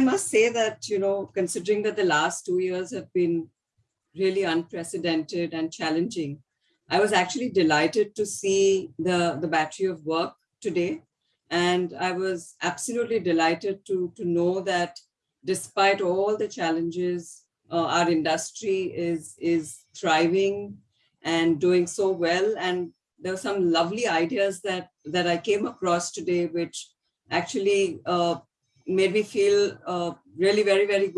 must say that, you know, considering that the last two years have been really unprecedented and challenging, I was actually delighted to see the, the battery of work today. And I was absolutely delighted to, to know that despite all the challenges, uh, our industry is, is thriving and doing so well. And there were some lovely ideas that, that I came across today, which actually uh, made me feel uh, really very, very good